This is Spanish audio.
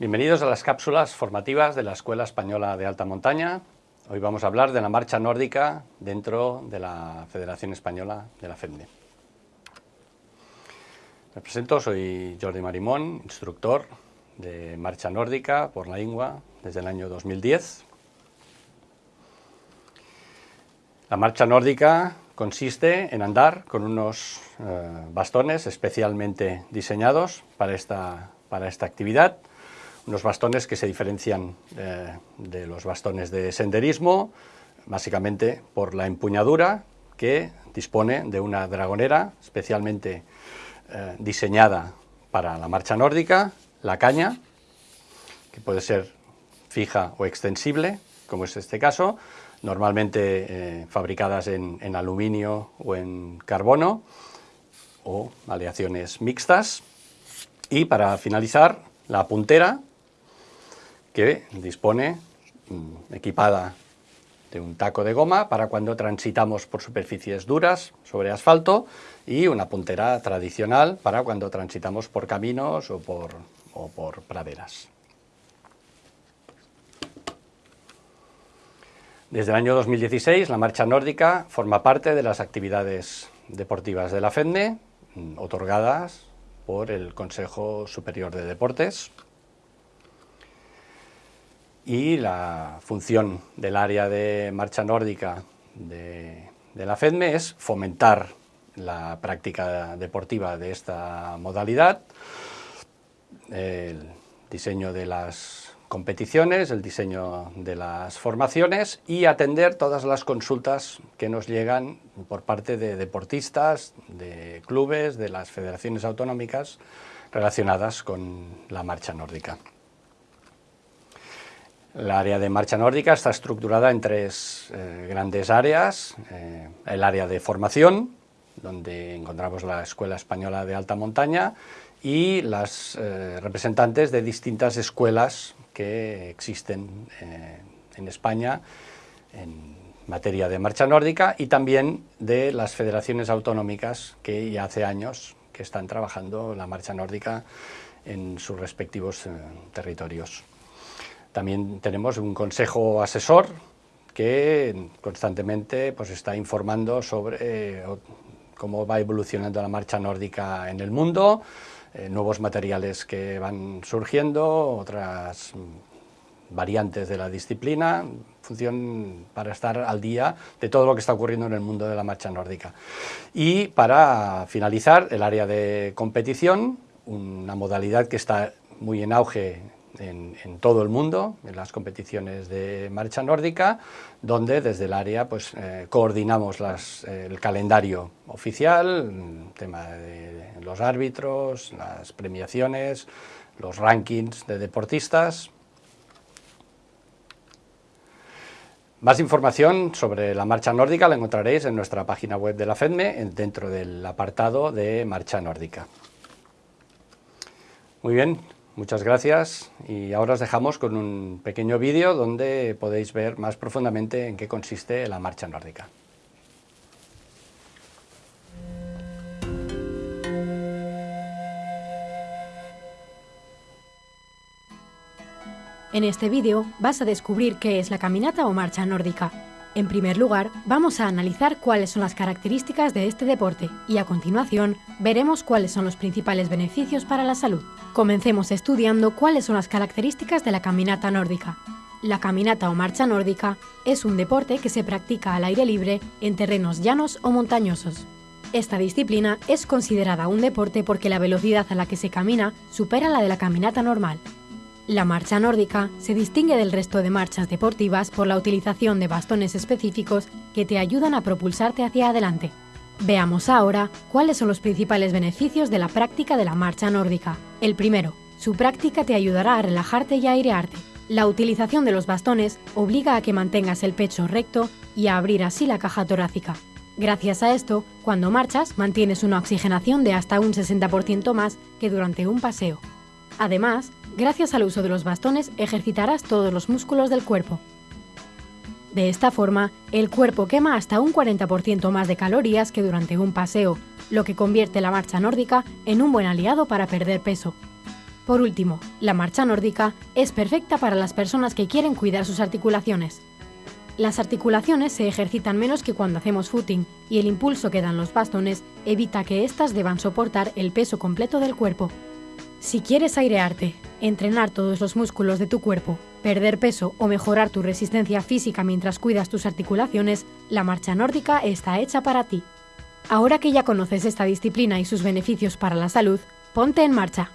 Bienvenidos a las cápsulas formativas de la Escuela Española de Alta Montaña. Hoy vamos a hablar de la marcha nórdica dentro de la Federación Española de la FEMDE. Me presento, soy Jordi Marimón, instructor de marcha nórdica por la INGUA desde el año 2010. La marcha nórdica consiste en andar con unos eh, bastones especialmente diseñados para esta, para esta actividad unos bastones que se diferencian eh, de los bastones de senderismo, básicamente por la empuñadura que dispone de una dragonera especialmente eh, diseñada para la marcha nórdica, la caña, que puede ser fija o extensible, como es este caso, normalmente eh, fabricadas en, en aluminio o en carbono, o aleaciones mixtas, y para finalizar, la puntera, que dispone mm, equipada de un taco de goma para cuando transitamos por superficies duras sobre asfalto y una puntera tradicional para cuando transitamos por caminos o por, praderas. Desde el año 2016 la marcha nórdica forma parte de las actividades deportivas de la FENDE, mm, otorgadas por el Consejo Superior de Deportes y la función del área de marcha nórdica de, la FEDME es fomentar la práctica deportiva de esta modalidad, el diseño de las competiciones, el diseño de las formaciones y atender todas las consultas que nos llegan por parte de deportistas, de clubes, de las federaciones autonómicas relacionadas con la marcha nórdica. El área de marcha nórdica está estructurada en tres eh, grandes áreas. Eh, el área de formación, donde encontramos la Escuela Española de Alta Montaña y las eh, representantes de distintas escuelas que existen en España en materia de marcha nórdica y también de las federaciones autonómicas que ya hace años que están trabajando la marcha nórdica en sus respectivos territorios. También tenemos un consejo asesor que constantemente pues, está informando sobre eh, cómo va evolucionando la marcha nórdica en el mundo, eh, nuevos materiales que van surgiendo, otras variantes de la disciplina, función para estar al día de todo lo que está ocurriendo en el mundo de la marcha nórdica. Y para finalizar, el área de competición, una modalidad que está muy en auge en, todo el mundo, en las competiciones de marcha nórdica, donde desde el área pues, eh, coordinamos el calendario oficial, el tema de los árbitros, las premiaciones, los rankings de deportistas. Más información sobre la marcha nórdica la encontraréis en nuestra página web de la FEDME, dentro del apartado de marcha nórdica. Muy bien, Muchas gracias y ahora os dejamos con un pequeño vídeo donde podéis ver más profundamente en qué consiste la marcha nórdica. En este vídeo vas a descubrir qué es la caminata o marcha nórdica, en primer lugar, vamos a analizar cuáles son las características de este deporte y a continuación veremos cuáles son los principales beneficios para la salud. Comencemos estudiando cuáles son las características de la caminata nórdica. La caminata o marcha nórdica es un deporte que se practica al aire libre en terrenos llanos o montañosos. Esta disciplina es considerada un deporte porque la velocidad a la que se camina supera la de la caminata normal, la marcha nórdica se distingue del resto de marchas deportivas por la utilización de bastones específicos que te ayudan a propulsarte hacia adelante. Veamos ahora cuáles son los principales beneficios de la práctica de la marcha nórdica. El primero, su práctica te ayudará a relajarte y a airearte. La utilización de los bastones obliga a que mantengas el pecho recto y a abrir así la caja torácica. Gracias a esto, cuando marchas mantienes una oxigenación de hasta un 60% más que durante un paseo. Además, Gracias al uso de los bastones ejercitarás todos los músculos del cuerpo. De esta forma, el cuerpo quema hasta un 40% más de calorías que durante un paseo, lo que convierte la marcha nórdica en un buen aliado para perder peso. Por último, la marcha nórdica es perfecta para las personas que quieren cuidar sus articulaciones. Las articulaciones se ejercitan menos que cuando hacemos footing y el impulso que dan los bastones evita que éstas deban soportar el peso completo del cuerpo. Si quieres airearte, entrenar todos los músculos de tu cuerpo, perder peso o mejorar tu resistencia física mientras cuidas tus articulaciones, la marcha nórdica está hecha para ti. Ahora que ya conoces esta disciplina y sus beneficios para la salud, ponte en marcha.